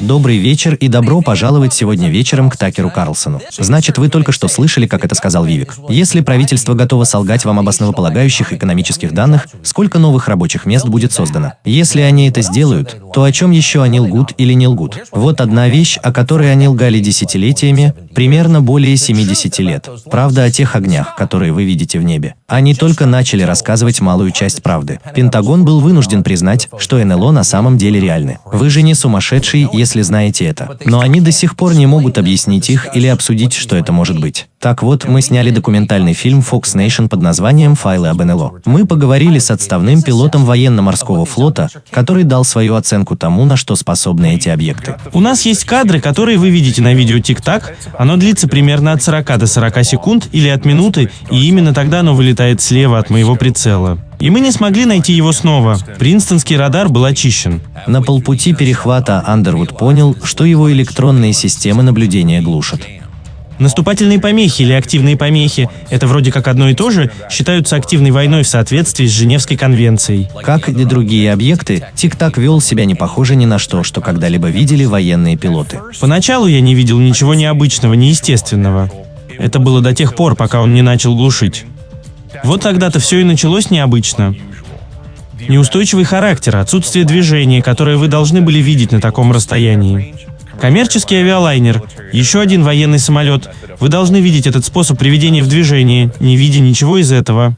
Добрый вечер и добро пожаловать сегодня вечером к Такеру Карлсону. Значит, вы только что слышали, как это сказал Вивик. Если правительство готово солгать вам об основополагающих экономических данных, сколько новых рабочих мест будет создано? Если они это сделают, то о чем еще они лгут или не лгут? Вот одна вещь, о которой они лгали десятилетиями, примерно более 70 лет. Правда о тех огнях, которые вы видите в небе. Они только начали рассказывать малую часть правды. Пентагон был вынужден признать, что НЛО на самом деле реальны. Вы же не сумасшедший, если если знаете это. Но они до сих пор не могут объяснить их или обсудить, что это может быть. Так вот, мы сняли документальный фильм Fox Nation под названием «Файлы об НЛО». Мы поговорили с отставным пилотом военно-морского флота, который дал свою оценку тому, на что способны эти объекты. У нас есть кадры, которые вы видите на видео Тик-Так. Оно длится примерно от 40 до 40 секунд или от минуты, и именно тогда оно вылетает слева от моего прицела. И мы не смогли найти его снова. Принстонский радар был очищен. На полпути перехвата Андервуд понял, что его электронные системы наблюдения глушат. Наступательные помехи или активные помехи – это вроде как одно и то же, считаются активной войной в соответствии с Женевской конвенцией. Как и другие объекты, Тик-Так вел себя не похоже ни на что, что когда-либо видели военные пилоты. Поначалу я не видел ничего необычного, неестественного. Это было до тех пор, пока он не начал глушить. Вот тогда-то все и началось необычно. Неустойчивый характер, отсутствие движения, которое вы должны были видеть на таком расстоянии. Коммерческий авиалайнер, еще один военный самолет. Вы должны видеть этот способ приведения в движение, не видя ничего из этого.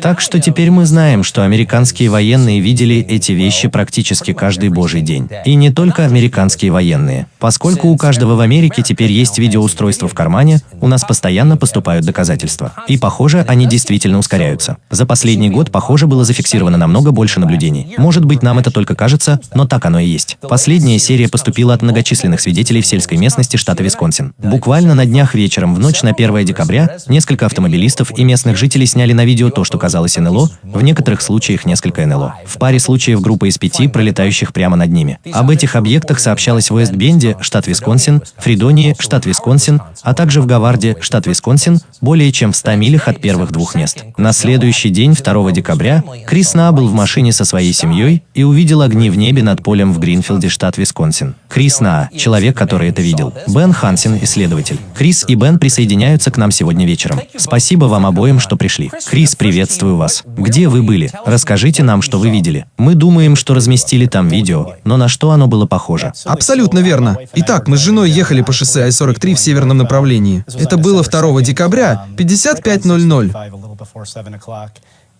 Так что теперь мы знаем, что американские военные видели эти вещи практически каждый божий день. И не только американские военные. Поскольку у каждого в Америке теперь есть видеоустройство в кармане, у нас постоянно поступают доказательства. И похоже, они действительно ускоряются. За последний год, похоже, было зафиксировано намного больше наблюдений. Может быть, нам это только кажется, но так оно и есть. Последняя серия поступила от многочисленных свидетелей в сельской местности штата Висконсин. Буквально на днях вечером, в ночь на 1 декабря, несколько автомобилистов и местных жителей сняли на видео то, что что казалось НЛО, в некоторых случаях несколько НЛО. В паре случаев группа из пяти, пролетающих прямо над ними. Об этих объектах сообщалось в Уэстбенде, штат Висконсин, Фридонии, штат Висконсин, а также в Гаварде, штат Висконсин, более чем в 100 милях от первых двух мест. На следующий день, 2 декабря, Крис На был в машине со своей семьей и увидел огни в небе над полем в Гринфилде, штат Висконсин. Крис На, человек, который это видел. Бен Хансен, исследователь. Крис и Бен присоединяются к нам сегодня вечером. Спасибо вам обоим, что пришли. Крис, привет Приветствую вас. Где вы были? Расскажите нам, что вы видели. Мы думаем, что разместили там видео, но на что оно было похоже? Абсолютно верно. Итак, мы с женой ехали по шоссе Ай-43 в северном направлении. Это было 2 декабря, 55.00.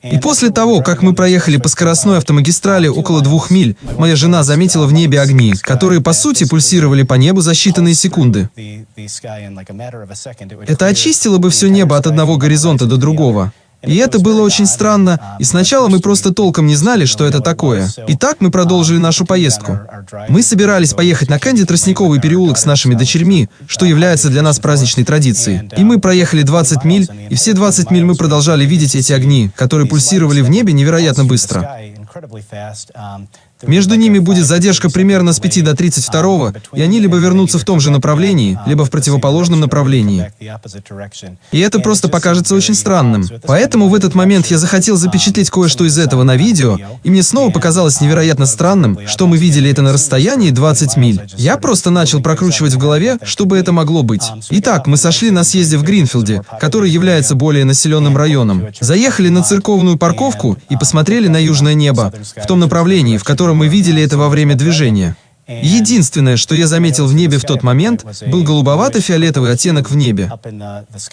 И после того, как мы проехали по скоростной автомагистрали около двух миль, моя жена заметила в небе огни, которые по сути пульсировали по небу за считанные секунды. Это очистило бы все небо от одного горизонта до другого. И это было очень странно, и сначала мы просто толком не знали, что это такое. И так мы продолжили нашу поездку. Мы собирались поехать на Кэнди Тростниковый переулок с нашими дочерьми, что является для нас праздничной традицией. И мы проехали 20 миль, и все 20 миль мы продолжали видеть эти огни, которые пульсировали в небе невероятно быстро. Между ними будет задержка примерно с 5 до 32, и они либо вернутся в том же направлении, либо в противоположном направлении. И это просто покажется очень странным. Поэтому в этот момент я захотел запечатлеть кое-что из этого на видео, и мне снова показалось невероятно странным, что мы видели это на расстоянии 20 миль. Я просто начал прокручивать в голове, что бы это могло быть. Итак, мы сошли на съезде в Гринфилде, который является более населенным районом. Заехали на церковную парковку и посмотрели на южное небо, в том направлении, в котором мы видели это во время движения. Единственное, что я заметил в небе в тот момент, был голубовато-фиолетовый оттенок в небе.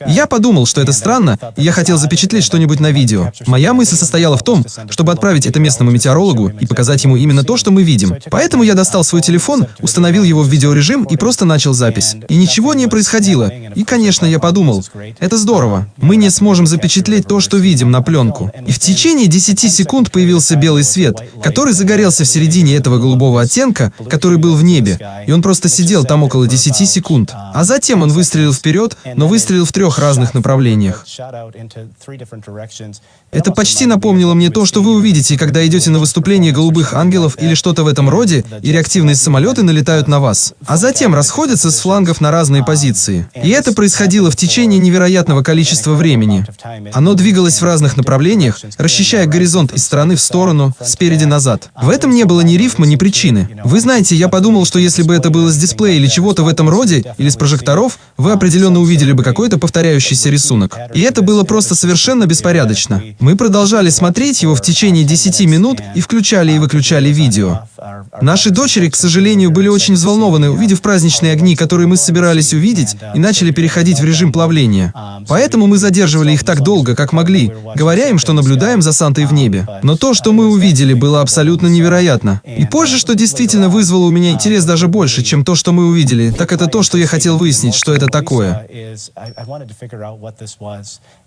Я подумал, что это странно, и я хотел запечатлеть что-нибудь на видео. Моя мысль состояла в том, чтобы отправить это местному метеорологу и показать ему именно то, что мы видим. Поэтому я достал свой телефон, установил его в видеорежим и просто начал запись. И ничего не происходило. И, конечно, я подумал, это здорово. Мы не сможем запечатлеть то, что видим на пленку. И в течение 10 секунд появился белый свет, который загорелся в середине этого голубого оттенка, который был в небе, и он просто сидел там около 10 секунд. А затем он выстрелил вперед, но выстрелил в трех разных направлениях. Это почти напомнило мне то, что вы увидите, когда идете на выступление голубых ангелов или что-то в этом роде, и реактивные самолеты налетают на вас, а затем расходятся с флангов на разные позиции. И это происходило в течение невероятного количества времени. Оно двигалось в разных направлениях, расчищая горизонт из стороны в сторону, спереди назад. В этом не было ни рифма, ни причины. Вы знаете, знаете, я подумал, что если бы это было с дисплея или чего-то в этом роде, или с прожекторов, вы определенно увидели бы какой-то повторяющийся рисунок. И это было просто совершенно беспорядочно. Мы продолжали смотреть его в течение 10 минут и включали и выключали видео. Наши дочери, к сожалению, были очень взволнованы, увидев праздничные огни, которые мы собирались увидеть, и начали переходить в режим плавления. Поэтому мы задерживали их так долго, как могли, говоря им, что наблюдаем за Сантой в небе. Но то, что мы увидели, было абсолютно невероятно. И позже, что действительно вызвало у меня интерес даже больше, чем то, что мы увидели, так это то, что я хотел выяснить, что это такое.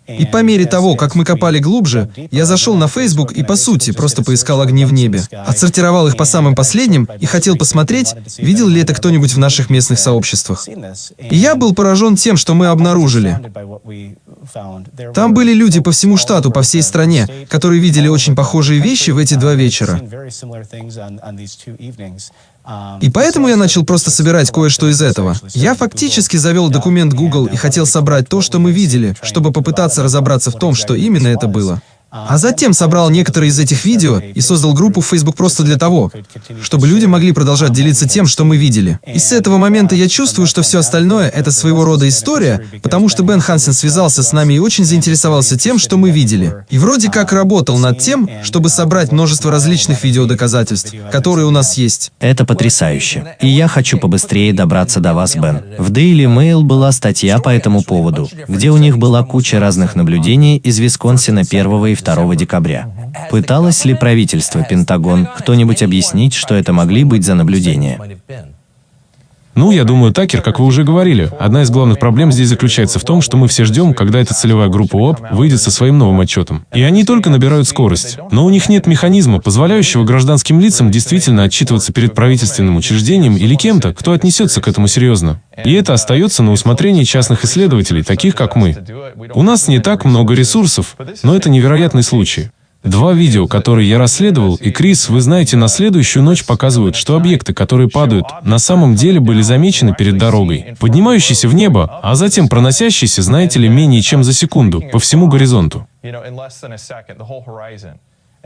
И по мере того, как мы копали глубже, я зашел на Facebook и, по сути, просто поискал огни в небе. Отсортировал их по самым последним и хотел посмотреть, видел ли это кто-нибудь в наших местных сообществах. И я был поражен тем, что мы обнаружили. Там были люди по всему штату, по всей стране, которые видели очень похожие вещи в эти два вечера. И поэтому я начал просто собирать кое-что из этого. Я фактически завел документ Google и хотел собрать то, что мы видели, чтобы попытаться разобраться в том, что именно это было. А затем собрал некоторые из этих видео и создал группу в Facebook просто для того, чтобы люди могли продолжать делиться тем, что мы видели. И с этого момента я чувствую, что все остальное — это своего рода история, потому что Бен Хансен связался с нами и очень заинтересовался тем, что мы видели. И вроде как работал над тем, чтобы собрать множество различных видеодоказательств, которые у нас есть. Это потрясающе. И я хочу побыстрее добраться до вас, Бен. В Daily Mail была статья по этому поводу, где у них была куча разных наблюдений из Висконсина 1 и 2 декабря. Пыталось ли правительство, Пентагон, кто-нибудь объяснить, что это могли быть за наблюдения? Ну, я думаю, Такер, как вы уже говорили, одна из главных проблем здесь заключается в том, что мы все ждем, когда эта целевая группа ОАП выйдет со своим новым отчетом. И они только набирают скорость. Но у них нет механизма, позволяющего гражданским лицам действительно отчитываться перед правительственным учреждением или кем-то, кто отнесется к этому серьезно. И это остается на усмотрении частных исследователей, таких как мы. У нас не так много ресурсов, но это невероятный случай. Два видео, которые я расследовал, и Крис, вы знаете, на следующую ночь показывают, что объекты, которые падают, на самом деле были замечены перед дорогой, поднимающиеся в небо, а затем проносящиеся, знаете ли, менее чем за секунду, по всему горизонту.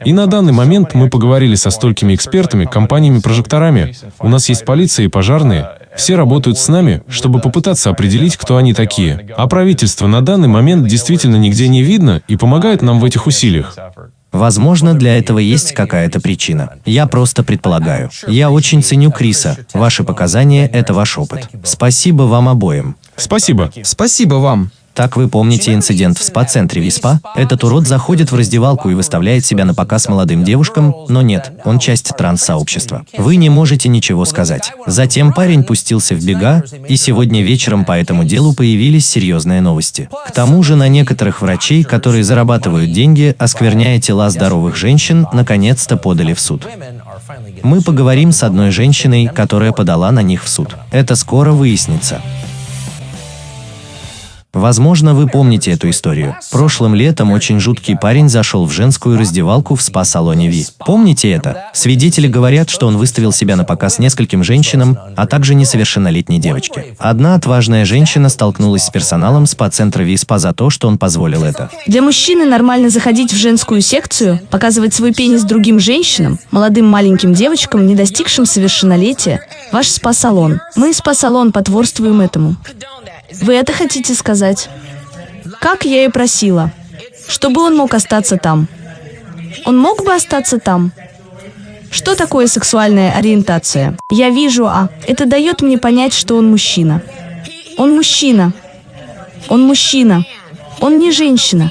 И на данный момент мы поговорили со столькими экспертами, компаниями-прожекторами. У нас есть полиция и пожарные. Все работают с нами, чтобы попытаться определить, кто они такие. А правительство на данный момент действительно нигде не видно и помогает нам в этих усилиях. Возможно, для этого есть какая-то причина. Я просто предполагаю. Я очень ценю Криса. Ваши показания — это ваш опыт. Спасибо вам обоим. Спасибо. Спасибо вам. Так вы помните инцидент в спа-центре Виспа? Этот урод заходит в раздевалку и выставляет себя на показ молодым девушкам, но нет, он часть транс-сообщества. Вы не можете ничего сказать. Затем парень пустился в бега, и сегодня вечером по этому делу появились серьезные новости. К тому же на некоторых врачей, которые зарабатывают деньги, оскверняя тела здоровых женщин, наконец-то подали в суд. Мы поговорим с одной женщиной, которая подала на них в суд. Это скоро выяснится. Возможно, вы помните эту историю. Прошлым летом очень жуткий парень зашел в женскую раздевалку в спа-салоне Ви. Помните это? Свидетели говорят, что он выставил себя на показ нескольким женщинам, а также несовершеннолетней девочке. Одна отважная женщина столкнулась с персоналом спа-центра Ви спа за то, что он позволил это. Для мужчины нормально заходить в женскую секцию, показывать свой пенис другим женщинам, молодым маленьким девочкам, не достигшим совершеннолетия. Ваш спа-салон. Мы, спа-салон, потворствуем этому. Вы это хотите сказать? Как я и просила. Чтобы он мог остаться там. Он мог бы остаться там. Что такое сексуальная ориентация? Я вижу, а это дает мне понять, что он мужчина. Он мужчина. Он мужчина. Он не женщина.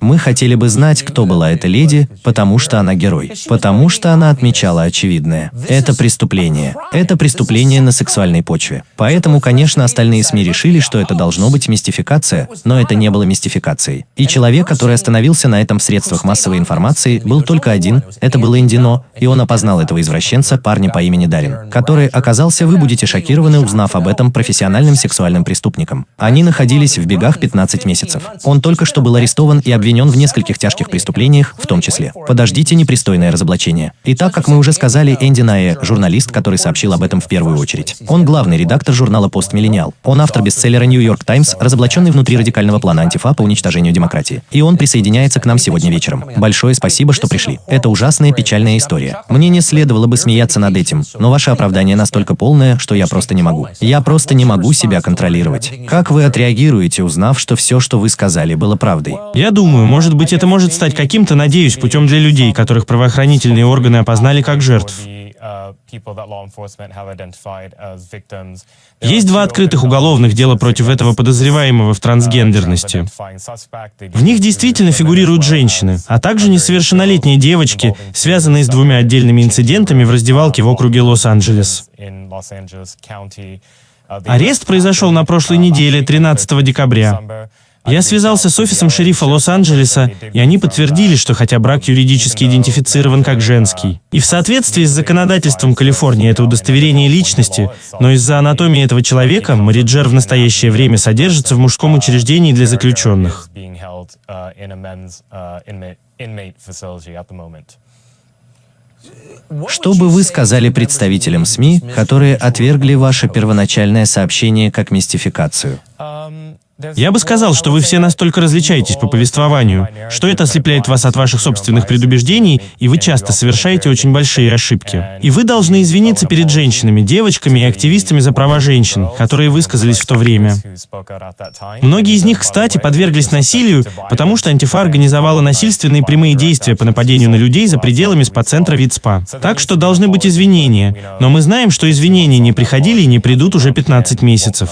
Мы хотели бы знать, кто была эта леди, потому что она герой. Потому что она отмечала очевидное. Это преступление. Это преступление на сексуальной почве. Поэтому, конечно, остальные СМИ решили, что это должно быть мистификация, но это не было мистификацией. И человек, который остановился на этом в средствах массовой информации, был только один, это был Индино, и он опознал этого извращенца, парня по имени Дарин, который оказался, вы будете шокированы, узнав об этом, профессиональным сексуальным преступником. Они находились в бегах 15 месяцев. Он только что был арестован и обвинен обвинен в нескольких тяжких преступлениях, в том числе. Подождите непристойное разоблачение. И так, как мы уже сказали, Энди Найе – журналист, который сообщил об этом в первую очередь. Он главный редактор журнала «Пост Миллениал». Он автор бестселлера «Нью-Йорк Таймс», разоблаченный внутри радикального плана антифа по уничтожению демократии. И он присоединяется к нам сегодня вечером. Большое спасибо, что пришли. Это ужасная печальная история. Мне не следовало бы смеяться над этим, но ваше оправдание настолько полное, что я просто не могу. Я просто не могу себя контролировать. Как вы отреагируете, узнав, что все, что вы сказали, было правдой? Я думаю, может быть, это может стать каким-то, надеюсь, путем для людей, которых правоохранительные органы опознали как жертв. Есть два открытых уголовных дела против этого подозреваемого в трансгендерности. В них действительно фигурируют женщины, а также несовершеннолетние девочки, связанные с двумя отдельными инцидентами в раздевалке в округе Лос-Анджелес. Арест произошел на прошлой неделе, 13 декабря. Я связался с офисом шерифа Лос-Анджелеса, и они подтвердили, что хотя брак юридически идентифицирован как женский. И в соответствии с законодательством Калифорнии это удостоверение личности, но из-за анатомии этого человека Мариджер в настоящее время содержится в мужском учреждении для заключенных. Что бы вы сказали представителям СМИ, которые отвергли ваше первоначальное сообщение как мистификацию? Я бы сказал, что вы все настолько различаетесь по повествованию, что это ослепляет вас от ваших собственных предубеждений, и вы часто совершаете очень большие ошибки. И вы должны извиниться перед женщинами, девочками и активистами за права женщин, которые высказались в то время. Многие из них, кстати, подверглись насилию, потому что антифа организовала насильственные прямые действия по нападению на людей за пределами спа-центра ВИЦПА. Так что должны быть извинения, но мы знаем, что извинения не приходили и не придут уже 15 месяцев.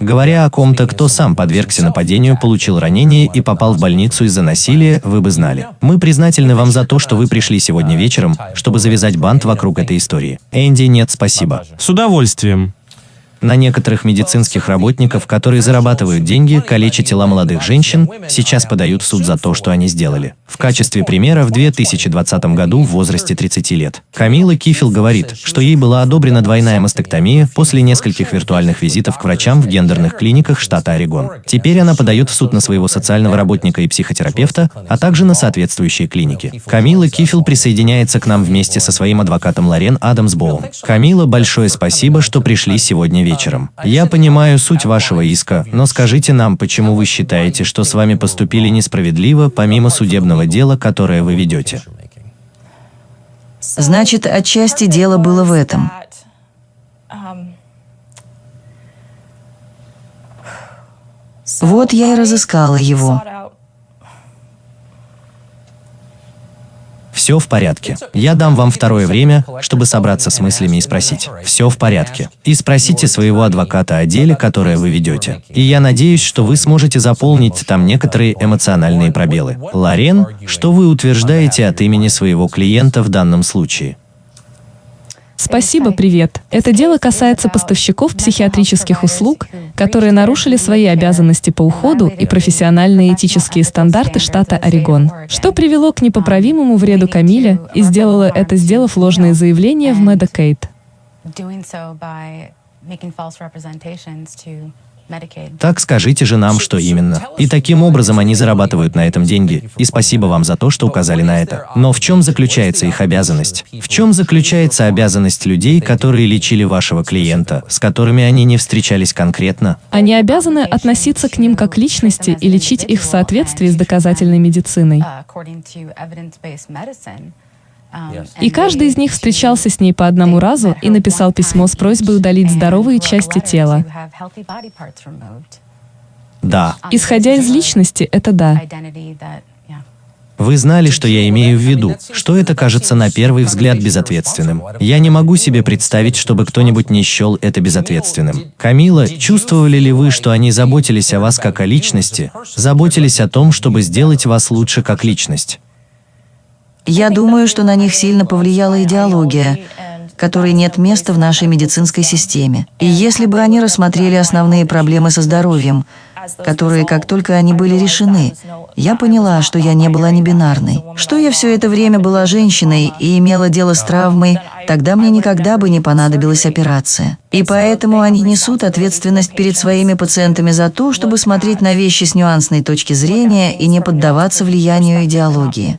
Говоря о ком-то, кто сам подвергся нападению, получил ранение и попал в больницу из-за насилия, вы бы знали. Мы признательны вам за то, что вы пришли сегодня вечером, чтобы завязать бант вокруг этой истории. Энди, нет, спасибо. С удовольствием. На некоторых медицинских работников, которые зарабатывают деньги, калеча тела молодых женщин, сейчас подают в суд за то, что они сделали. В качестве примера в 2020 году в возрасте 30 лет. Камила Кифил говорит, что ей была одобрена двойная мастектомия после нескольких виртуальных визитов к врачам в гендерных клиниках штата Орегон. Теперь она подает в суд на своего социального работника и психотерапевта, а также на соответствующие клиники. Камила Кифил присоединяется к нам вместе со своим адвокатом Лорен Адамсбоум. Камила, большое спасибо, что пришли сегодня вечером вечером. Я понимаю суть вашего иска, но скажите нам, почему вы считаете, что с вами поступили несправедливо, помимо судебного дела, которое вы ведете? Значит, отчасти дело было в этом. Вот я и разыскала его. Все в порядке. Я дам вам второе время, чтобы собраться с мыслями и спросить. Все в порядке. И спросите своего адвоката о деле, которое вы ведете. И я надеюсь, что вы сможете заполнить там некоторые эмоциональные пробелы. Лорен, что вы утверждаете от имени своего клиента в данном случае? Спасибо, привет. Это дело касается поставщиков психиатрических услуг, которые нарушили свои обязанности по уходу и профессиональные этические стандарты штата Орегон, что привело к непоправимому вреду Камиле и сделало это, сделав ложные заявления в Medicaid. Так скажите же нам, что именно. И таким образом они зарабатывают на этом деньги. И спасибо вам за то, что указали на это. Но в чем заключается их обязанность? В чем заключается обязанность людей, которые лечили вашего клиента, с которыми они не встречались конкретно? Они обязаны относиться к ним как личности и лечить их в соответствии с доказательной медициной. И каждый из них встречался с ней по одному разу и написал письмо с просьбой удалить здоровые части тела. Да. Исходя из личности, это да. Вы знали, что я имею в виду, что это кажется на первый взгляд безответственным. Я не могу себе представить, чтобы кто-нибудь не счел это безответственным. Камила, чувствовали ли вы, что они заботились о вас как о личности, заботились о том, чтобы сделать вас лучше как личность? Я думаю, что на них сильно повлияла идеология, которой нет места в нашей медицинской системе. И если бы они рассмотрели основные проблемы со здоровьем, которые, как только они были решены, я поняла, что я не была небинарной, что я все это время была женщиной и имела дело с травмой, тогда мне никогда бы не понадобилась операция. И поэтому они несут ответственность перед своими пациентами за то, чтобы смотреть на вещи с нюансной точки зрения и не поддаваться влиянию идеологии.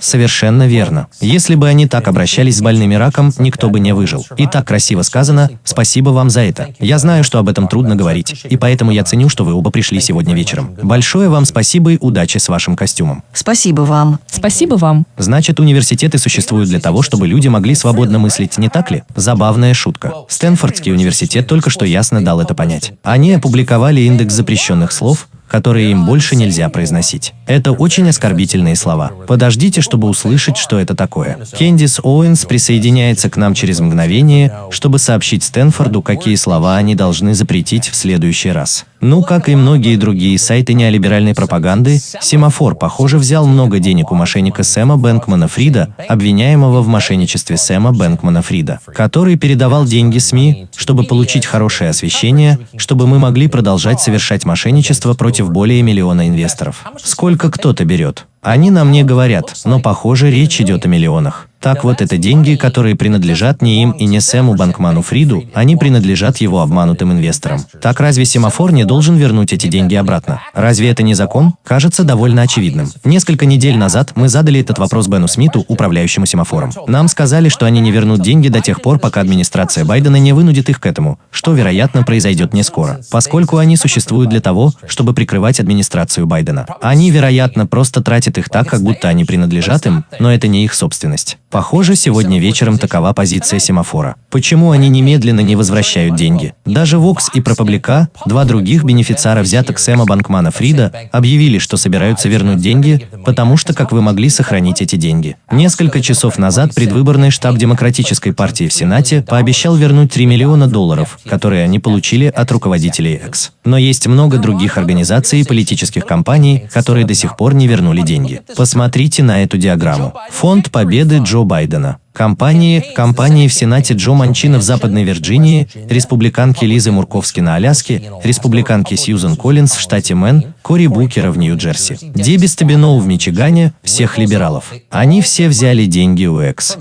Совершенно верно. Если бы они так обращались с больными раком, никто бы не выжил. И так красиво сказано, спасибо вам за это. Я знаю, что об этом трудно говорить, и поэтому я ценю, что вы оба пришли сегодня вечером. Большое вам спасибо и удачи с вашим костюмом. Спасибо вам. Спасибо вам. Значит, университеты существуют для того, чтобы люди могли свободно мыслить, не так ли? Забавная шутка. Стэнфордский университет только что ясно дал это понять. Они опубликовали индекс запрещенных слов, которые им больше нельзя произносить. Это очень оскорбительные слова. Подождите, чтобы услышать, что это такое. Кендис Оуэнс присоединяется к нам через мгновение, чтобы сообщить Стэнфорду, какие слова они должны запретить в следующий раз. Ну, как и многие другие сайты неолиберальной пропаганды, Семафор, похоже, взял много денег у мошенника Сэма Бэнкмана Фрида, обвиняемого в мошенничестве Сэма Бэнкмана Фрида, который передавал деньги СМИ, чтобы получить хорошее освещение, чтобы мы могли продолжать совершать мошенничество против более миллиона инвесторов. Сколько кто-то берет? Они нам не говорят, но похоже речь идет о миллионах. Так вот, это деньги, которые принадлежат не им и не Сэму Банкману Фриду, они принадлежат его обманутым инвесторам. Так разве семафор не должен вернуть эти деньги обратно? Разве это не закон? Кажется довольно очевидным. Несколько недель назад мы задали этот вопрос Бену Смиту, управляющему семафором. Нам сказали, что они не вернут деньги до тех пор, пока администрация Байдена не вынудит их к этому, что, вероятно, произойдет не скоро, поскольку они существуют для того, чтобы прикрывать администрацию Байдена. Они, вероятно, просто тратят их так, как будто они принадлежат им, но это не их собственность. Похоже, сегодня вечером такова позиция Semafor а. Почему они немедленно не возвращают деньги? Даже Vox и ProPublica, два других бенефициара взяток Сэма Банкмана Фрида, объявили, что собираются вернуть деньги, потому что как вы могли сохранить эти деньги? Несколько часов назад предвыборный штаб Демократической партии в Сенате пообещал вернуть 3 миллиона долларов, которые они получили от руководителей FTX. Но есть много других организаций и политических кампаний, которые до сих пор не вернули деньги. Посмотрите на эту диаграмму. Фонд Победы Джо Байдена. Кампании, кампании в Сенате Джо Манчина в Западной Вирджинии, республиканки Лизы Мурковски на Аляске, республиканки Сьюзен Коллинз в штате Мэн, Кори Букера в Нью-Джерси, Дебби Стабеноу в Мичигане, всех либералов. Они все взяли деньги у Экс.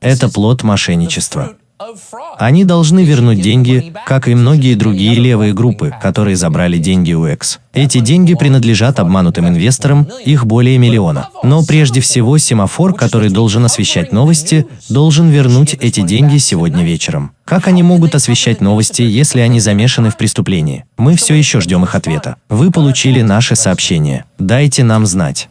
Это плод мошенничества. Они должны вернуть деньги, как и многие другие левые группы, которые забрали деньги у X. Эти деньги принадлежат обманутым инвесторам, их более миллиона. Но прежде всего семафор, который должен освещать новости, должен вернуть эти деньги сегодня вечером. Как они могут освещать новости, если они замешаны в преступлении? Мы все еще ждем их ответа. Вы получили наше сообщение. Дайте нам знать.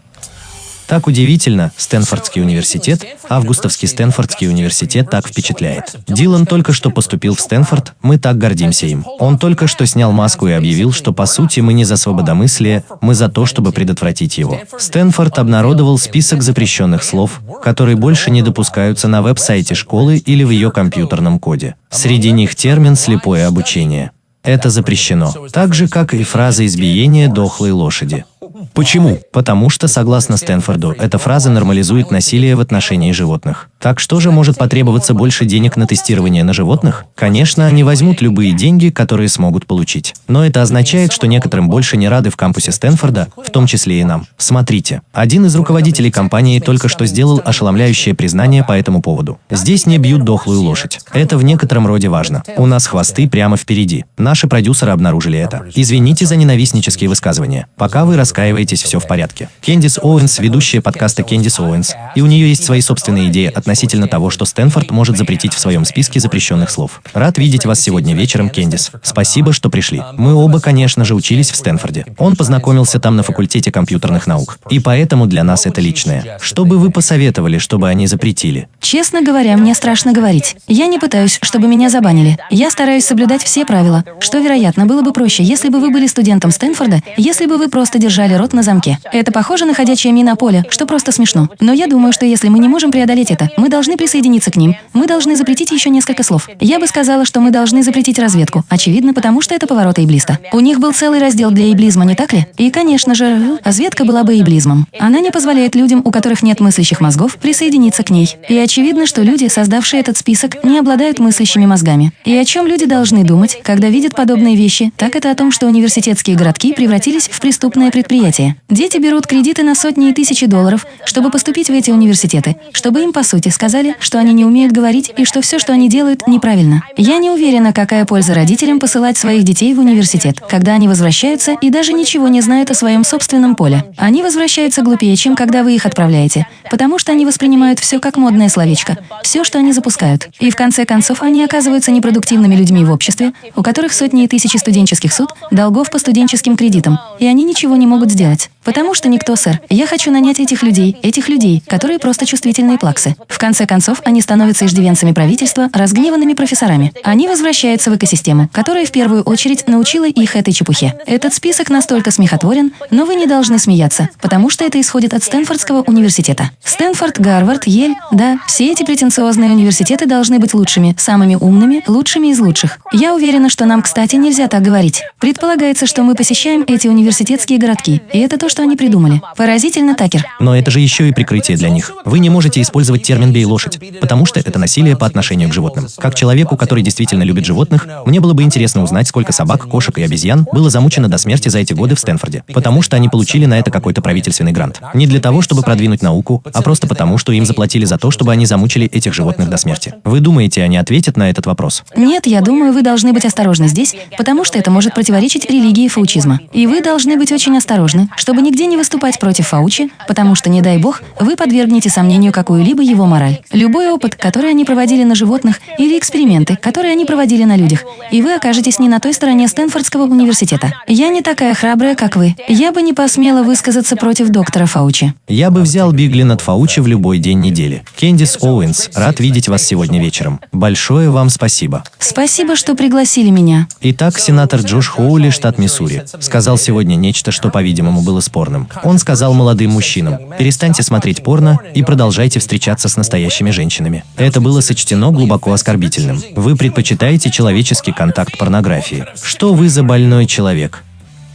Так удивительно, Стэнфордский университет, августовский Стэнфордский университет так впечатляет. Дилан только что поступил в Стэнфорд, мы так гордимся им. Он только что снял маску и объявил, что по сути мы не за свободомыслие, мы за то, чтобы предотвратить его. Стэнфорд обнародовал список запрещенных слов, которые больше не допускаются на веб-сайте школы или в ее компьютерном коде. Среди них термин «слепое обучение». Это запрещено, так же, как и фраза избиения дохлой лошади. Почему? Потому что, согласно Стэнфорду, эта фраза нормализует насилие в отношении животных. Так что же может потребоваться больше денег на тестирование на животных? Конечно, они возьмут любые деньги, которые смогут получить. Но это означает, что некоторым больше не рады в кампусе Стэнфорда, в том числе и нам. Смотрите, один из руководителей компании только что сделал ошеломляющее признание по этому поводу. Здесь не бьют дохлую лошадь. Это в некотором роде важно. У нас хвосты прямо впереди. Наши продюсеры обнаружили это. Извините за ненавистнические высказывания. Пока вы раскаиваетесь, все в порядке. Кендис Оуэнс, ведущая подкаста Кендис Оуэнс, и у нее есть свои собственные идеи относительно того, что Стэнфорд может запретить в своем списке запрещенных слов. Рад видеть вас сегодня вечером, Кендис. Спасибо, что пришли. Мы оба, конечно же, учились в Стэнфорде. Он познакомился там на факультете компьютерных наук. И поэтому для нас это личное. Что бы вы посоветовали, чтобы они запретили? Честно говоря, мне страшно говорить. Я не пытаюсь, чтобы меня забанили. Я стараюсь соблюдать все правила, что, вероятно, было бы проще, если бы вы были студентом Стэнфорда, если бы вы просто держали рот на замке. Это похоже на ходячее минное поле, что просто смешно. Но я думаю, что если мы не можем преодолеть это, мы должны присоединиться к ним. Мы должны запретить еще несколько слов. Я бы сказала, что мы должны запретить разведку. Очевидно, потому что это повороты эйблиста. У них был целый раздел для эйблизма, не так ли? И, конечно же, разведка была бы эйблизмом. Она не позволяет людям, у которых нет мыслящих мозгов, присоединиться к ней. И очевидно, что люди, создавшие этот список, не обладают мыслящими мозгами. И о чем люди должны думать, когда видят подобные вещи, так это о том, что университетские городки превратились в преступное предприятие предприятие. Дети берут кредиты на сотни и тысячи долларов, чтобы поступить в эти университеты, чтобы им, по сути, сказали, что они не умеют говорить и что все, что они делают, неправильно. Я не уверена, какая польза родителям посылать своих детей в университет, когда они возвращаются и даже ничего не знают о своем собственном поле. Они возвращаются глупее, чем когда вы их отправляете, потому что они воспринимают все как модное словечко, все, что они запускают. И в конце концов они оказываются непродуктивными людьми в обществе, у которых сотни и тысячи студенческих суд, долгов по студенческим кредитам, и они ничего не могут сделать. Потому что никто, сэр. Я хочу нанять этих людей, этих людей, которые просто чувствительные плаксы. В конце концов, они становятся иждивенцами правительства, разгневанными профессорами. Они возвращаются в экосистему, которая в первую очередь научила их этой чепухе. Этот список настолько смехотворен, но вы не должны смеяться, потому что это исходит от Стэнфордского университета. Стэнфорд, Гарвард, Ель, да, все эти претенциозные университеты должны быть лучшими, самыми умными, лучшими из лучших. Я уверена, что нам, кстати, нельзя так говорить. Предполагается, что мы посещаем эти университетские городки, и это то, что они придумали. Поразительно, Такер. Но это же еще и прикрытие для них. Вы не можете использовать термин «бей лошадь», потому что это насилие по отношению к животным. Как человеку, который действительно любит животных, мне было бы интересно узнать, сколько собак, кошек и обезьян было замучено до смерти за эти годы в Стэнфорде. Потому что они получили на это какой-то правительственный грант. Не для того, чтобы продвинуть науку, а просто потому, что им заплатили за то, чтобы они замучили этих животных до смерти. Вы думаете, они ответят на этот вопрос? Нет, я думаю, вы должны быть осторожны здесь, потому что это может противоречить религии фаучизма. И вы должны быть очень осторожны, чтобы нигде не выступать против Фаучи, потому что, не дай бог, вы подвергнете сомнению какую-либо его мораль. Любой опыт, который они проводили на животных, или эксперименты, которые они проводили на людях, и вы окажетесь не на той стороне Стэнфордского университета. Я не такая храбрая, как вы. Я бы не посмела высказаться против доктора Фаучи. Я бы взял Бигли над Фаучи в любой день недели. Кендис Оуэнс, рад видеть вас сегодня вечером. Большое вам спасибо. Спасибо, что пригласили меня. Итак, сенатор Джош Хоули, штат Миссури, сказал сегодня нечто, что, по-видимому, было спорным. Он сказал молодым мужчинам, перестаньте смотреть порно и продолжайте встречаться с настоящими женщинами. Это было сочтено глубоко оскорбительным. Вы предпочитаете человеческий контакт порнографии. Что вы за больной человек?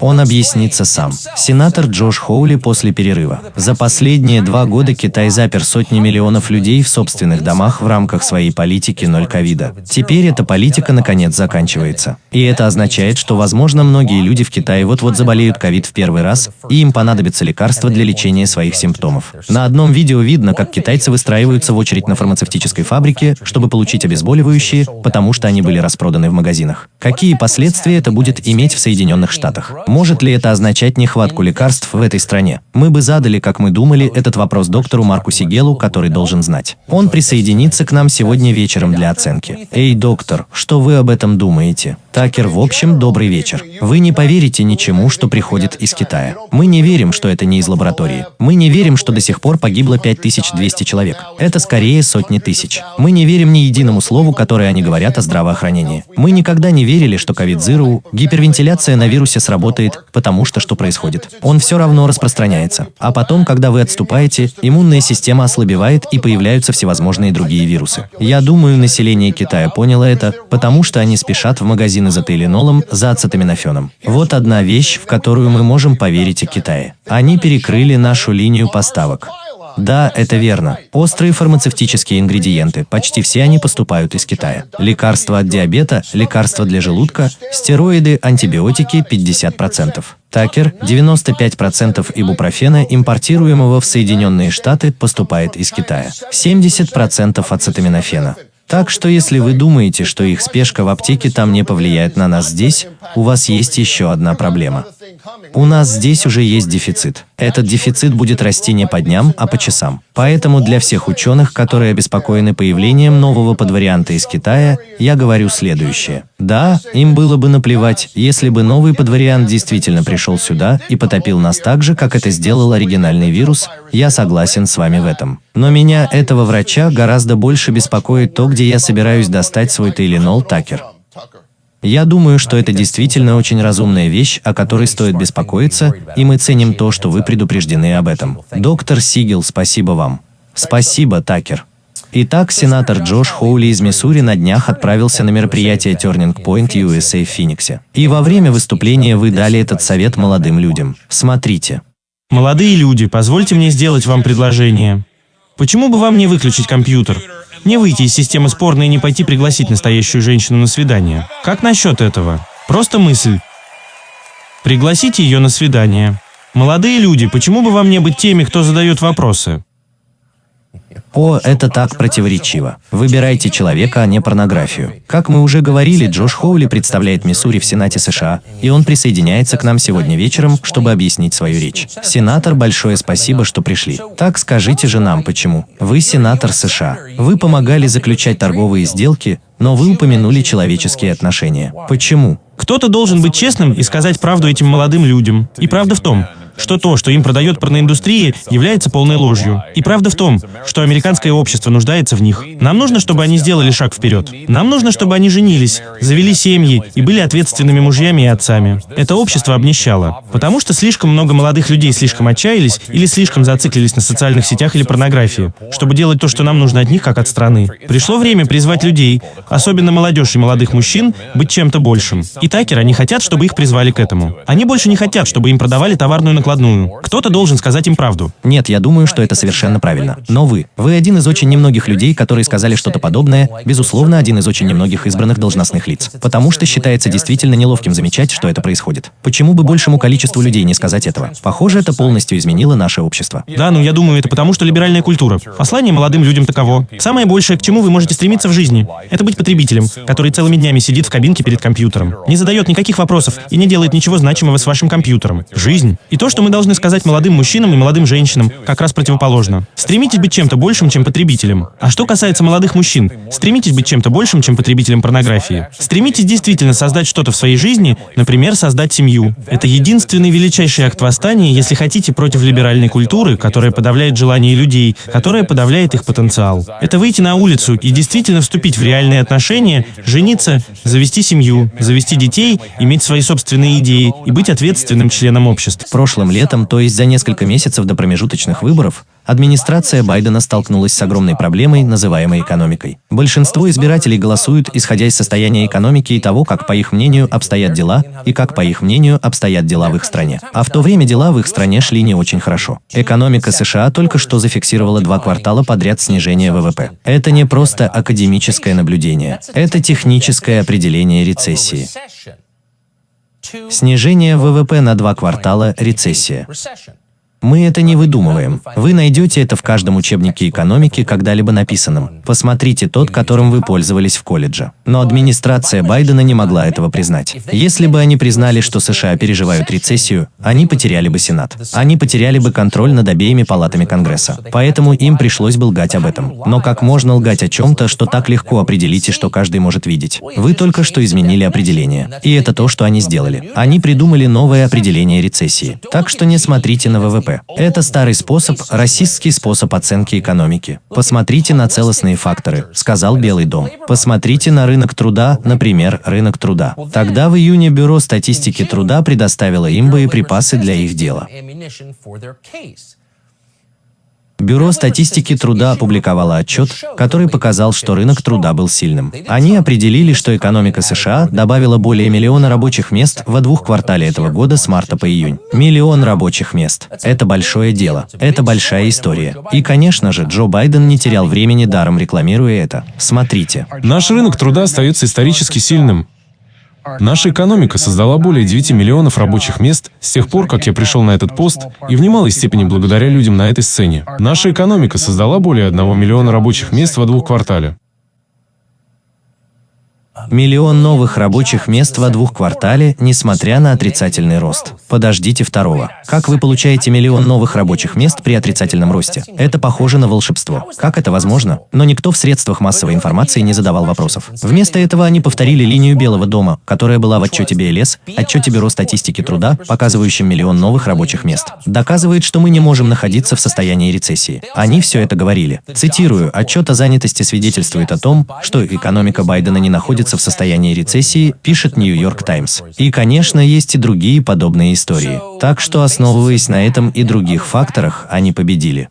Он объяснится сам. Сенатор Джош Хоули после перерыва. За последние два года Китай запер сотни миллионов людей в собственных домах в рамках своей политики ноль ковида. Теперь эта политика наконец заканчивается. И это означает, что, возможно, многие люди в Китае вот-вот заболеют ковид в первый раз, и им понадобится лекарство для лечения своих симптомов. На одном видео видно, как китайцы выстраиваются в очередь на фармацевтической фабрике, чтобы получить обезболивающие, потому что они были распроданы в магазинах. Какие последствия это будет иметь в Соединенных Штатах? Может ли это означать нехватку лекарств в этой стране? Мы бы задали, как мы думали, этот вопрос доктору Марку Сигелу, который должен знать. Он присоединится к нам сегодня вечером для оценки. Эй, доктор, что вы об этом думаете? Такер, в общем, добрый вечер. Вы не поверите ничему, что приходит из Китая. Мы не верим, что это не из лаборатории. Мы не верим, что до сих пор погибло 5200 человек. Это скорее сотни тысяч. Мы не верим ни единому слову, которое они говорят о здравоохранении. Мы никогда не верили, что ковид-зиру, гипервентиляция на вирусе сработает, потому что что происходит? Он все равно распространяется. А потом, когда вы отступаете, иммунная система ослабевает и появляются всевозможные другие вирусы. Я думаю, население Китая поняло это, потому что они спешат в магазин магазины за тейлинолом, за ацетаминофеном. Вот одна вещь, в которую мы можем поверить о Китае. Они перекрыли нашу линию поставок. Да, это верно. Острые фармацевтические ингредиенты, почти все они поступают из Китая. Лекарства от диабета, лекарства для желудка, стероиды, антибиотики 50%. Такер, 95% ибупрофена, импортируемого в Соединенные Штаты, поступает из Китая. 70% ацетаминофена. Так что если вы думаете, что их спешка в аптеке там не повлияет на нас здесь, у вас есть еще одна проблема. У нас здесь уже есть дефицит. Этот дефицит будет расти не по дням, а по часам. Поэтому для всех ученых, которые обеспокоены появлением нового подварианта из Китая, я говорю следующее. Да, им было бы наплевать, если бы новый подвариант действительно пришел сюда и потопил нас так же, как это сделал оригинальный вирус, я согласен с вами в этом. Но меня, этого врача, гораздо больше беспокоит то, где я собираюсь достать свой Тейлинол Такер. Я думаю, что это действительно очень разумная вещь, о которой стоит беспокоиться, и мы ценим то, что вы предупреждены об этом. Доктор Сигел, спасибо вам. Спасибо, Такер. Итак, сенатор Джош Хоули из Миссури на днях отправился на мероприятие Turning Point USA в Фениксе. И во время выступления вы дали этот совет молодым людям. Смотрите. Молодые люди, позвольте мне сделать вам предложение. Почему бы вам не выключить компьютер? Не выйти из системы спорной и не пойти пригласить настоящую женщину на свидание. Как насчет этого? Просто мысль. Пригласите ее на свидание. Молодые люди, почему бы вам не быть теми, кто задает вопросы? О, это так противоречиво. Выбирайте человека, а не порнографию. Как мы уже говорили, Джош Хоули представляет Миссури в Сенате США, и он присоединяется к нам сегодня вечером, чтобы объяснить свою речь. Сенатор, большое спасибо, что пришли. Так скажите же нам, почему. Вы сенатор США. Вы помогали заключать торговые сделки, но вы упомянули человеческие отношения. Почему? Кто-то должен быть честным и сказать правду этим молодым людям. И правда в том, что то, что им продает порноиндустрия, является полной ложью. И правда в том, что американское общество нуждается в них. Нам нужно, чтобы они сделали шаг вперед. Нам нужно, чтобы они женились, завели семьи и были ответственными мужьями и отцами. Это общество обнищало. Потому что слишком много молодых людей слишком отчаялись или слишком зациклились на социальных сетях или порнографии, чтобы делать то, что нам нужно от них, как от страны. Пришло время призвать людей, особенно молодежь и молодых мужчин, быть чем-то большим. И Такер, они хотят, чтобы их призвали к этому. Они больше не хотят, чтобы им продавали товарную накладную накладную. Кто-то должен сказать им правду. Нет, я думаю, что это совершенно правильно. Но вы, вы один из очень немногих людей, которые сказали что-то подобное, безусловно, один из очень немногих избранных должностных лиц. Потому что считается действительно неловким замечать, что это происходит. Почему бы большему количеству людей не сказать этого? Похоже, это полностью изменило наше общество. Да, ну я думаю, это потому, что либеральная культура. Послание молодым людям таково. Самое большее, к чему вы можете стремиться в жизни, это быть потребителем, который целыми днями сидит в кабинке перед компьютером, не задает никаких вопросов и не делает ничего значимого с вашим компьютером. Жизнь. И то, что мы должны сказать молодым мужчинам и молодым женщинам, как раз противоположно. Стремитесь быть чем-то большим, чем потребителем. А что касается молодых мужчин, стремитесь быть чем-то большим, чем потребителем порнографии. Стремитесь действительно создать что-то в своей жизни, например, создать семью. Это единственный величайший акт восстания, если хотите, против либеральной культуры, которая подавляет желания людей, которая подавляет их потенциал. Это выйти на улицу и действительно вступить в реальные отношения, жениться, завести семью, завести детей, иметь свои собственные идеи и быть ответственным членом общества. В прошлом летом, то есть за несколько месяцев до промежуточных выборов, администрация Байдена столкнулась с огромной проблемой, называемой экономикой. Большинство избирателей голосуют, исходя из состояния экономики и того, как, по их мнению, обстоят дела, и как, по их мнению, обстоят дела в их стране. А в то время дела в их стране шли не очень хорошо. Экономика США только что зафиксировала два квартала подряд снижения ВВП. Это не просто академическое наблюдение, это техническое определение рецессии. Снижение ВВП на два квартала – рецессия. Мы это не выдумываем. Вы найдете это в каждом учебнике экономики, когда-либо написанном. Посмотрите тот, которым вы пользовались в колледже. Но администрация Байдена не могла этого признать. Если бы они признали, что США переживают рецессию, они потеряли бы Сенат. Они потеряли бы контроль над обеими палатами Конгресса. Поэтому им пришлось бы лгать об этом. Но как можно лгать о чем-то, что так легко определить и что каждый может видеть? Вы только что изменили определение. И это то, что они сделали. Они придумали новое определение рецессии. Так что не смотрите на ВВП Это старый способ, расистский способ оценки экономики. Посмотрите на целостные факторы, сказал Белый дом. Посмотрите на рынок труда, например, рынок труда. Тогда в июне Бюро статистики труда предоставило им боеприпасы для их дела. Бюро статистики труда опубликовало отчет, который показал, что рынок труда был сильным. Они определили, что экономика США добавила более миллиона рабочих мест во двух квартале этого года с марта по июнь. Миллион рабочих мест. Это большое дело. Это большая история. И, конечно же, Джо Байден не терял времени даром рекламируя это. Смотрите. Наш рынок труда остается исторически сильным. Наша экономика создала более 9 миллионов рабочих мест с тех пор, как я пришел на этот пост, и в немалой степени благодаря людям на этой сцене. Наша экономика создала более 1 миллиона рабочих мест во двух квартале. Миллион новых рабочих мест во двух квартале, несмотря на отрицательный рост. Подождите второго. Как вы получаете миллион новых рабочих мест при отрицательном росте? Это похоже на волшебство. Как это возможно? Но никто в средствах массовой информации не задавал вопросов. Вместо этого они повторили линию Белого дома, которая была в отчете БЛС, отчете Бюро статистики труда, показывающем миллион новых рабочих мест. Доказывает, что мы не можем находиться в состоянии рецессии. Они все это говорили. Цитирую, отчет о занятости свидетельствует о том, что экономика Байдена не находится находится в состоянии рецессии, пишет Нью-Йорк Таймс. И, конечно, есть и другие подобные истории. Так что, основываясь на этом и других факторах, они победили.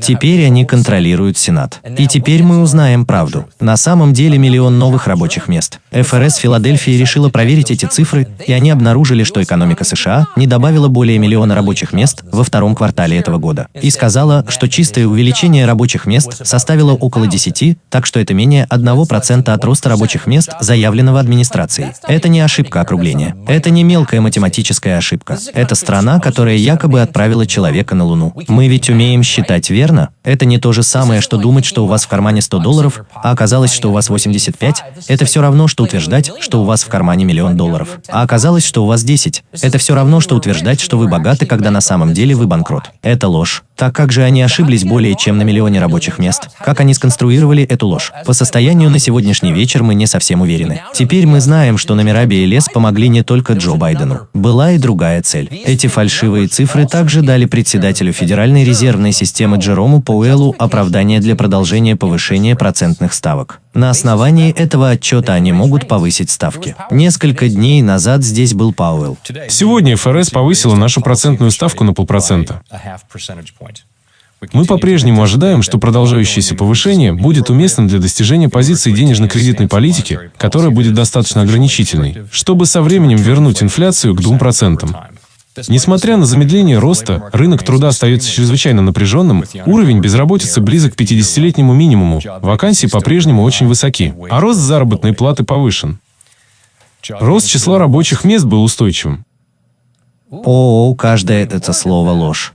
Теперь они контролируют Сенат. И теперь мы узнаем правду. На самом деле миллион новых рабочих мест. ФРС Филадельфии решила проверить эти цифры, и они обнаружили, что экономика США не добавила более миллиона рабочих мест во втором квартале этого года. И сказала, что чистое увеличение рабочих мест составило около 10, так что это менее 1% от роста рабочих мест, заявленного администрацией. Это не ошибка округления. Это не мелкая математическая ошибка. Это страна, которая якобы отправила человека на Луну. Мы ведь умеем считать верно? Это не то же самое, что думать, что у вас в кармане 100 долларов, а оказалось, что у вас 85. Это все равно, что утверждать, что у вас в кармане миллион долларов. А оказалось, что у вас 10. Это все равно, что утверждать, что вы богаты, когда на самом деле вы банкрот. Это ложь. Так как же они ошиблись более чем на миллионе рабочих мест? Как они сконструировали эту ложь? По состоянию на сегодняшний вечер мы не совсем уверены. Теперь мы знаем, что номера BLS помогли не только Джо Байдену. Была и другая цель. Эти фальшивые цифры также дали председателю Федеральной резервной системы Джерому Пауэллу оправдание для продолжения повышения процентных ставок. На основании этого отчета они могут повысить ставки. Несколько дней назад здесь был Пауэлл. Сегодня ФРС повысила нашу процентную ставку на полпроцента. Мы по-прежнему ожидаем, что продолжающееся повышение будет уместным для достижения позиции денежно-кредитной политики, которая будет достаточно ограничительной, чтобы со временем вернуть инфляцию к 2%. Несмотря на замедление роста, рынок труда остается чрезвычайно напряженным, уровень безработицы близок к 50-летнему минимуму, вакансии по-прежнему очень высоки, а рост заработной платы повышен. Рост числа рабочих мест был устойчивым. О, каждое это слово ложь.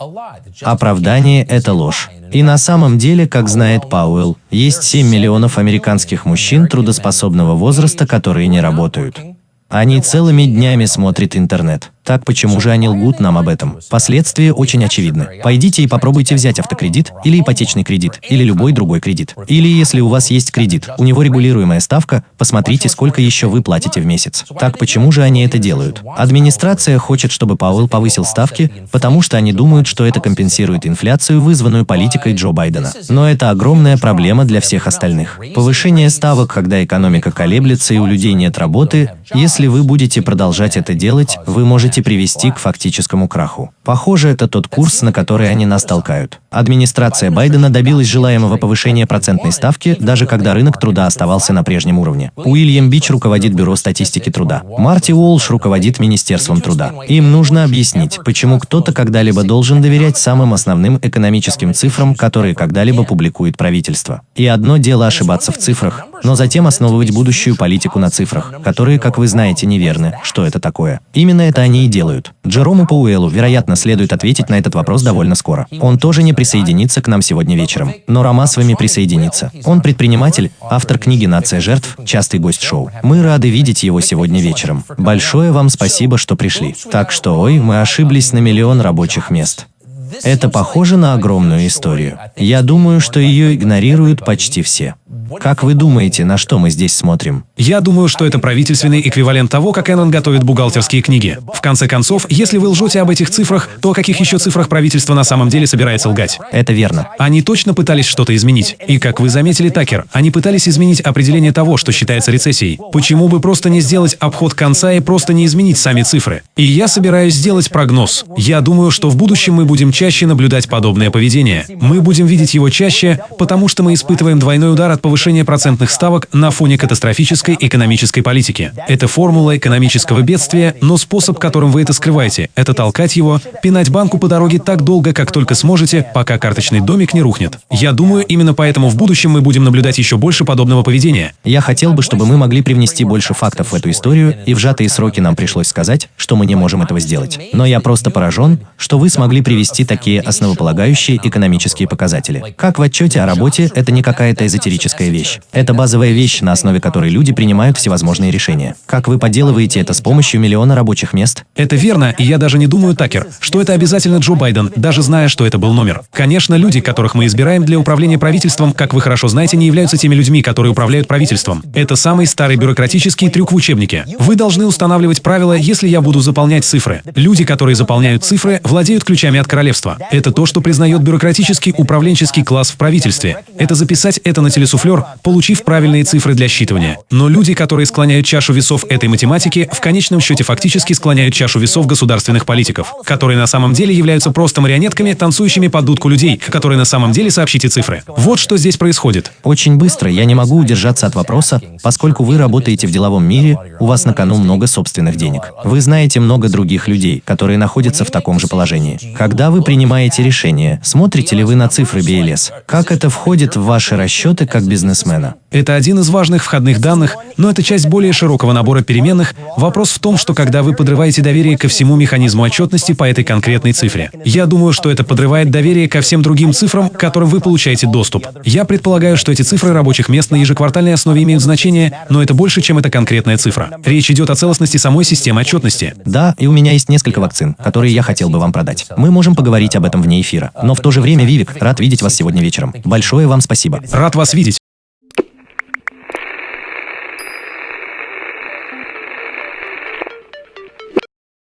Оправдание – это ложь. И на самом деле, как знает Пауэлл, есть 7 миллионов американских мужчин трудоспособного возраста, которые не работают. Они целыми днями смотрят интернет. Так почему же они лгут нам об этом? Последствия очень очевидны. Пойдите и попробуйте взять автокредит, или ипотечный кредит, или любой другой кредит. Или если у вас есть кредит, у него регулируемая ставка, посмотрите, сколько еще вы платите в месяц. Так почему же они это делают? Администрация хочет, чтобы Пауэлл повысил ставки, потому что они думают, что это компенсирует инфляцию, вызванную политикой Джо Байдена. Но это огромная проблема для всех остальных. Повышение ставок, когда экономика колеблется и у людей нет работы, если вы будете продолжать это делать, вы можете привести к фактическому краху. Похоже, это тот курс, на который они нас толкают. Администрация Байдена добилась желаемого повышения процентной ставки, даже когда рынок труда оставался на прежнем уровне. Уильям Бич руководит Бюро статистики труда. Марти Уолш руководит Министерством труда. Им нужно объяснить, почему кто-то когда-либо должен доверять самым основным экономическим цифрам, которые когда-либо публикует правительство. И одно дело ошибаться в цифрах, но затем основывать будущую политику на цифрах, которые, как вы знаете, неверны. Что это такое? Именно это они и делают. Джерому Пауэллу, вероятно, следует ответить на этот вопрос довольно скоро. Он тоже не присоединится к нам сегодня вечером, но Рома с вами присоединится. Он предприниматель, автор книги «Нация жертв», частый гость шоу. Мы рады видеть его сегодня вечером. Большое вам спасибо, что пришли. Так что, ой, мы ошиблись на миллион рабочих мест. Это похоже на огромную историю. Я думаю, что ее игнорируют почти все. Как вы думаете, на что мы здесь смотрим? Я думаю, что это правительственный эквивалент того, как Эннон готовит бухгалтерские книги. В конце концов, если вы лжете об этих цифрах, то о каких еще цифрах правительство на самом деле собирается лгать? Это верно. Они точно пытались что-то изменить. И как вы заметили, Такер, они пытались изменить определение того, что считается рецессией. Почему бы просто не сделать обход конца и просто не изменить сами цифры? И я собираюсь сделать прогноз. Я думаю, что в будущем мы будем чаще наблюдать подобное поведение. Мы будем видеть его чаще, потому что мы испытываем двойной удар от повышения повышение процентных ставок на фоне катастрофической экономической политики. Это формула экономического бедствия, но способ, которым вы это скрываете, это толкать его, пинать банку по дороге так долго, как только сможете, пока карточный домик не рухнет. Я думаю, именно поэтому в будущем мы будем наблюдать еще больше подобного поведения. Я хотел бы, чтобы мы могли привнести больше фактов в эту историю, и в сжатые сроки нам пришлось сказать, что мы не можем этого сделать. Но я просто поражен, что вы смогли привести такие основополагающие экономические показатели. Как в отчете о работе, это не какая-то эзотерическая вещь. Это базовая вещь, на основе которой люди принимают всевозможные решения. Как вы поделываете это с помощью миллиона рабочих мест? Это верно, и я даже не думаю, Такер, что это обязательно Джо Байден, даже зная, что это был номер. Конечно, люди, которых мы избираем для управления правительством, как вы хорошо знаете, не являются теми людьми, которые управляют правительством. Это самый старый бюрократический трюк в учебнике. Вы должны устанавливать правила, если я буду заполнять цифры. Люди, которые заполняют цифры, владеют ключами от королевства. Это то, что признает бюрократический управленческий класс в правительстве. Это записать это на телесуфлер, спор, получив правильные цифры для считывания. Но люди, которые склоняют чашу весов этой математики, в конечном счете фактически склоняют чашу весов государственных политиков, которые на самом деле являются просто марионетками, танцующими под дудку людей, которые на самом деле сообщите цифры. Вот что здесь происходит. Очень быстро я не могу удержаться от вопроса, поскольку вы работаете в деловом мире, у вас на кону много собственных денег. Вы знаете много других людей, которые находятся в таком же положении. Когда вы принимаете решение, смотрите ли вы на цифры BLS? Как это входит в ваши расчеты как бизнесмена? Это один из важных входных данных, но это часть более широкого набора переменных. Вопрос в том, что когда вы подрываете доверие ко всему механизму отчетности по этой конкретной цифре. Я думаю, что это подрывает доверие ко всем другим цифрам, к которым вы получаете доступ. Я предполагаю, что эти цифры рабочих мест на ежеквартальной основе имеют значение, но это больше, чем эта конкретная цифра. Речь идет о целостности самой системы отчетности. Да, и у меня есть несколько вакцин, которые я хотел бы вам продать. Мы можем поговорить об этом вне эфира. Но в то же время, Вивик, рад видеть вас сегодня вечером. Большое вам спасибо. Рад вас видеть.